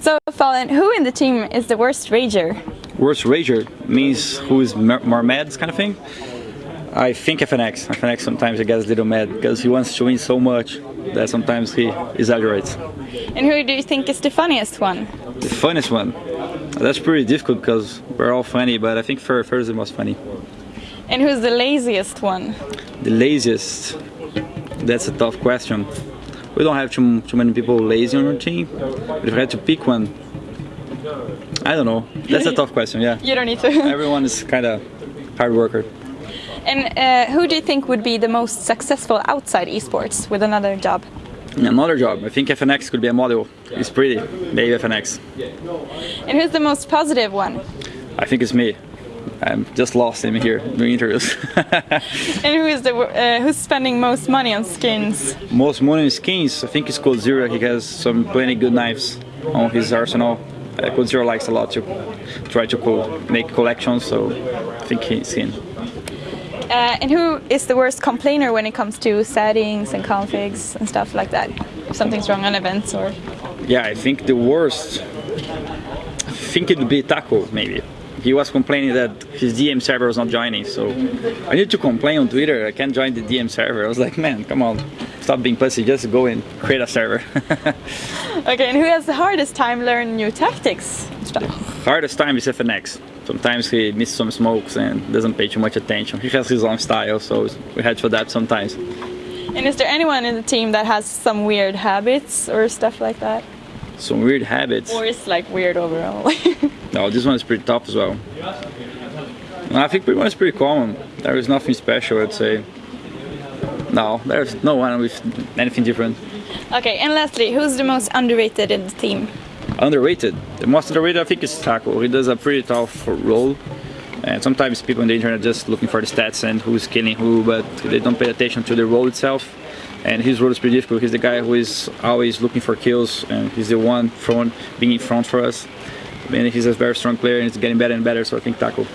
So, Fallen, who in the team is the worst rager? Worst rager means who is more mad, kind of thing. I think FNX. FNX sometimes he gets a little mad because he wants to win so much that sometimes he exaggerates. And who do you think is the funniest one? The funniest one? That's pretty difficult because we're all funny, but I think Fer is the most funny. And who's the laziest one? The laziest? That's a tough question. We don't have too, too many people lazy on our team, but if I had to pick one, I don't know. That's a tough question, yeah. You don't need to. Everyone is kind of hard worker. And uh, who do you think would be the most successful outside esports with another job? Another job. I think FNX could be a model. It's pretty. Maybe FNX. And who's the most positive one? I think it's me. I'm just lost in here doing interviews. and who is the uh, who's spending most money on skins? Most money on skins, I think it's Coldzera. He has some plenty good knives on his arsenal. Uh, Coldzera likes a lot to try to co make collections, so I think he's in. Uh, and who is the worst complainer when it comes to settings and configs and stuff like that? If something's wrong on events or... Yeah, I think the worst... I think it would be Taco, maybe. He was complaining that his DM server was not joining, so I need to complain on Twitter, I can't join the DM server. I was like, man, come on, stop being pussy, just go and create a server. okay, and who has the hardest time learning new tactics? The hardest time is FNX. Sometimes he misses some smokes and doesn't pay too much attention. He has his own style, so we had to adapt sometimes. And is there anyone in the team that has some weird habits or stuff like that? Some weird habits? Or it's like weird overall? no, this one is pretty tough as well. I think pretty much pretty common. There is nothing special, I'd say. No, there's no one with anything different. Okay, and lastly, who's the most underrated in the team? underrated. The most underrated I think is Taco. He does a pretty tough role. And sometimes people on the internet just looking for the stats and who's killing who, but they don't pay attention to the role itself. And his role is pretty difficult. He's the guy who is always looking for kills, and he's the one front, being in front for us. And he's a very strong player, and he's getting better and better. So I think Taco.